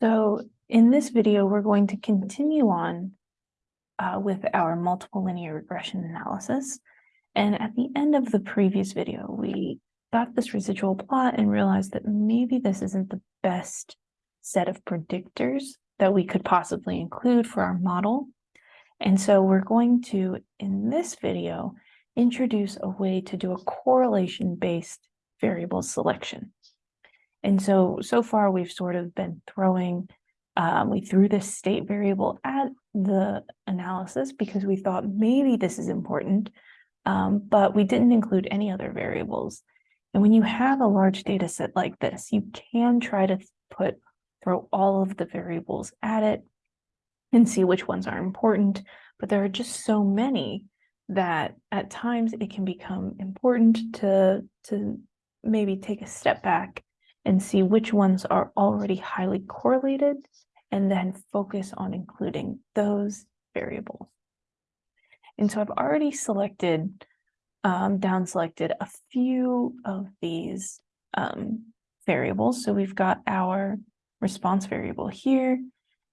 So in this video, we're going to continue on uh, with our multiple linear regression analysis. And at the end of the previous video, we got this residual plot and realized that maybe this isn't the best set of predictors that we could possibly include for our model. And so we're going to, in this video, introduce a way to do a correlation-based variable selection. And so, so far we've sort of been throwing, um, we threw this state variable at the analysis because we thought maybe this is important, um, but we didn't include any other variables. And when you have a large data set like this, you can try to put, throw all of the variables at it and see which ones are important, but there are just so many that at times it can become important to, to maybe take a step back and see which ones are already highly correlated and then focus on including those variables. And so I've already selected, um, down selected a few of these um, variables. So we've got our response variable here,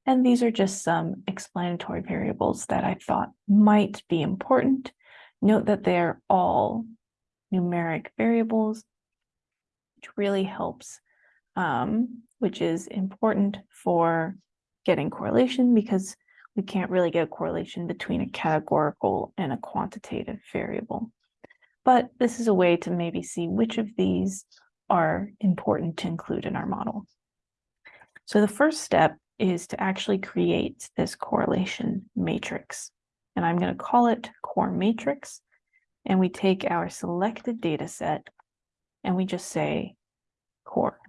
and these are just some explanatory variables that I thought might be important. Note that they're all numeric variables, which really helps um, which is important for getting correlation because we can't really get a correlation between a categorical and a quantitative variable. But this is a way to maybe see which of these are important to include in our model. So the first step is to actually create this correlation matrix. And I'm going to call it core matrix. And we take our selected data set and we just say core.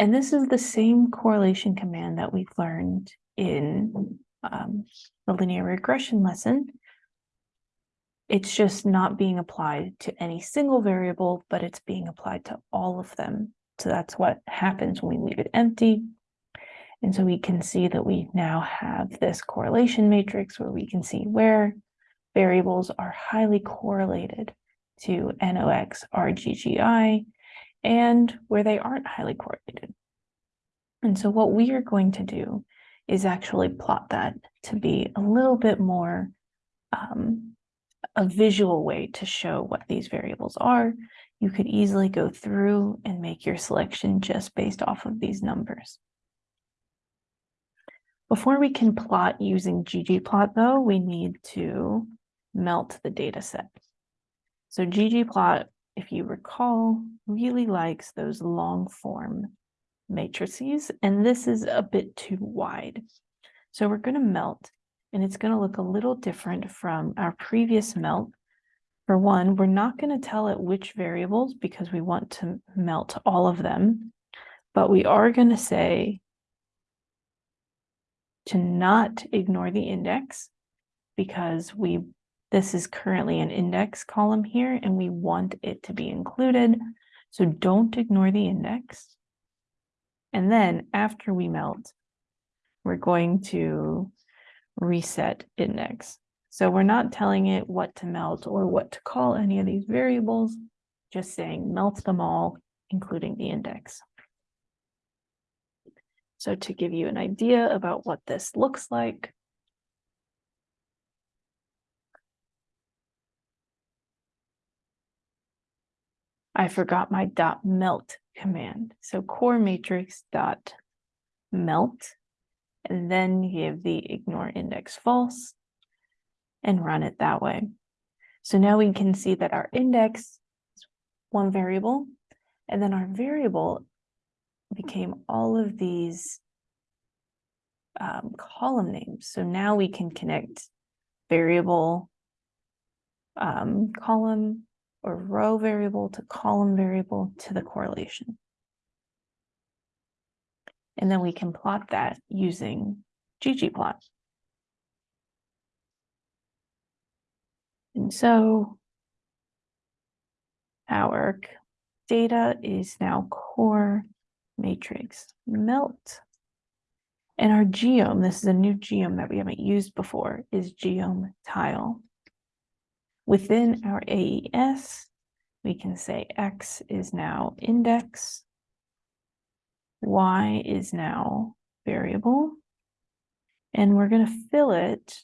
And this is the same correlation command that we've learned in um, the linear regression lesson. It's just not being applied to any single variable, but it's being applied to all of them. So that's what happens when we leave it empty. And so we can see that we now have this correlation matrix where we can see where variables are highly correlated to NOx RGGI and where they aren't highly correlated. And so what we are going to do is actually plot that to be a little bit more um, a visual way to show what these variables are. You could easily go through and make your selection just based off of these numbers. Before we can plot using ggplot though, we need to melt the data set. So ggplot if you recall, really likes those long form matrices, and this is a bit too wide. So we're going to melt, and it's going to look a little different from our previous melt. For one, we're not going to tell it which variables because we want to melt all of them, but we are going to say to not ignore the index because we this is currently an index column here, and we want it to be included. So don't ignore the index. And then after we melt, we're going to reset index. So we're not telling it what to melt or what to call any of these variables, just saying melt them all, including the index. So to give you an idea about what this looks like, I forgot my dot melt command. So core matrix dot melt, and then give the ignore index false and run it that way. So now we can see that our index is one variable, and then our variable became all of these um, column names. So now we can connect variable um, column or row variable to column variable to the correlation. And then we can plot that using ggplot. And so our data is now core matrix melt. And our geom, this is a new geom that we haven't used before, is geom tile. Within our AES, we can say X is now index. y is now variable. And we're going to fill it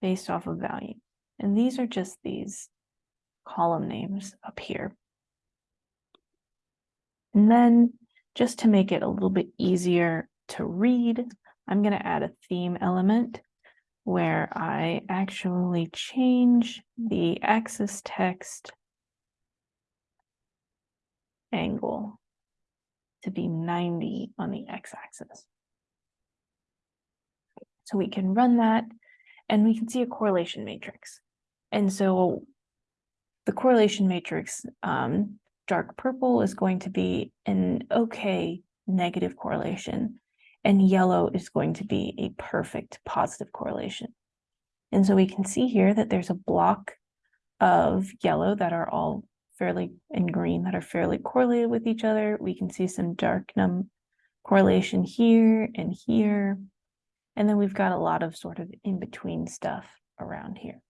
based off of value. And these are just these column names up here. And then just to make it a little bit easier to read, I'm going to add a theme element where I actually change the axis text angle to be 90 on the x-axis. So we can run that and we can see a correlation matrix. And so the correlation matrix, um, dark purple is going to be an okay negative correlation and yellow is going to be a perfect positive correlation. And so we can see here that there's a block of yellow that are all fairly and green that are fairly correlated with each other. We can see some dark num correlation here and here. And then we've got a lot of sort of in-between stuff around here.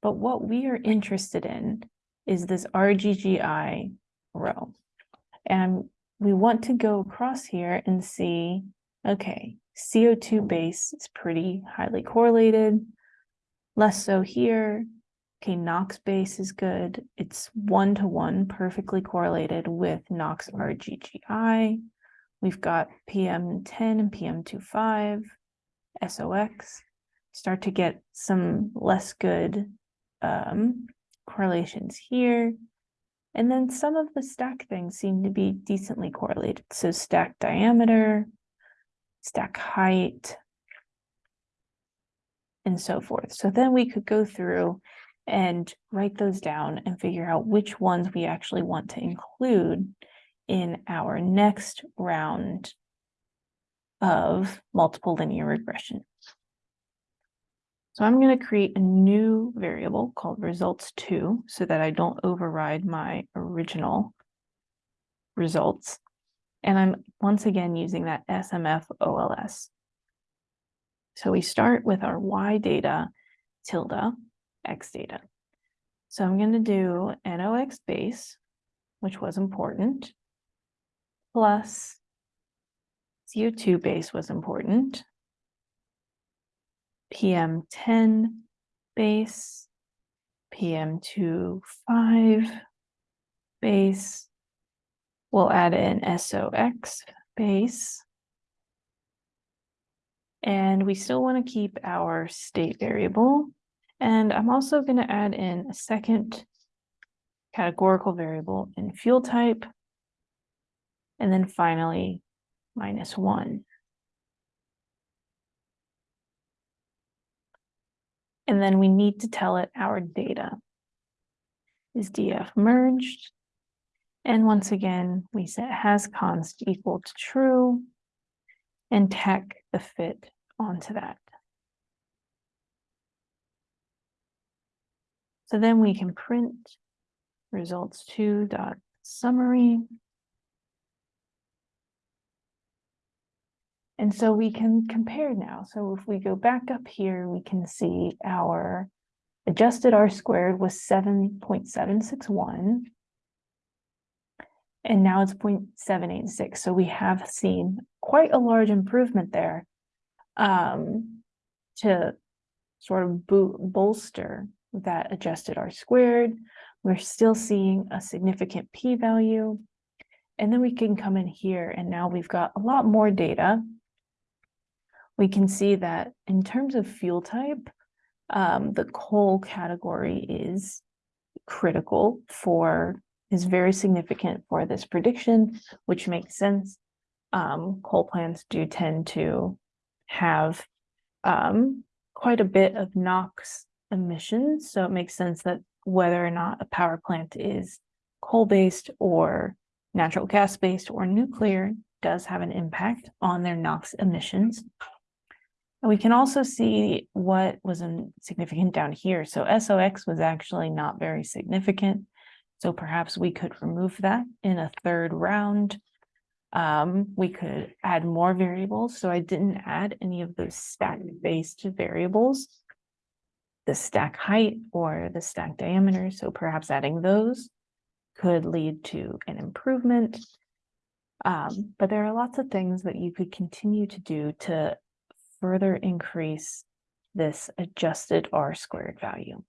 But what we are interested in is this RGGI row. And we want to go across here and see, okay, CO2 base is pretty highly correlated, less so here, Okay, NOx base is good. It's one to one perfectly correlated with NOx RGGI. We've got PM10 and PM25, SOX. Start to get some less good um, correlations here. And then some of the stack things seem to be decently correlated. So stack diameter, stack height, and so forth. So then we could go through and write those down and figure out which ones we actually want to include in our next round of multiple linear regression. So I'm going to create a new variable called results2 so that I don't override my original results. And I'm once again using that SMF OLS. So we start with our y data tilde X data. So I'm going to do NOx base, which was important, plus CO2 base was important, PM10 base, PM25 base, we'll add in SOX base, and we still want to keep our state variable and I'm also going to add in a second categorical variable in fuel type. And then finally, minus one. And then we need to tell it our data. Is DF merged? And once again, we set has const equal to true and tack the fit onto that. So then we can print results two dot summary. And so we can compare now. So if we go back up here, we can see our adjusted R squared was 7.761. And now it's 0.786. So we have seen quite a large improvement there um, to sort of bolster that adjusted R squared. We're still seeing a significant p-value. And then we can come in here and now we've got a lot more data. We can see that in terms of fuel type, um, the coal category is critical for, is very significant for this prediction, which makes sense. Um, coal plants do tend to have um, quite a bit of NOx emissions. So it makes sense that whether or not a power plant is coal-based or natural gas-based or nuclear does have an impact on their NOx emissions. And we can also see what was significant down here. So SOX was actually not very significant. So perhaps we could remove that in a third round. Um, we could add more variables. So I didn't add any of those stack-based variables the stack height or the stack diameter. So perhaps adding those could lead to an improvement. Um, but there are lots of things that you could continue to do to further increase this adjusted R squared value.